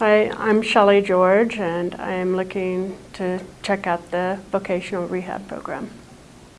Hi, I'm Shelley George, and I am looking to check out the vocational rehab program.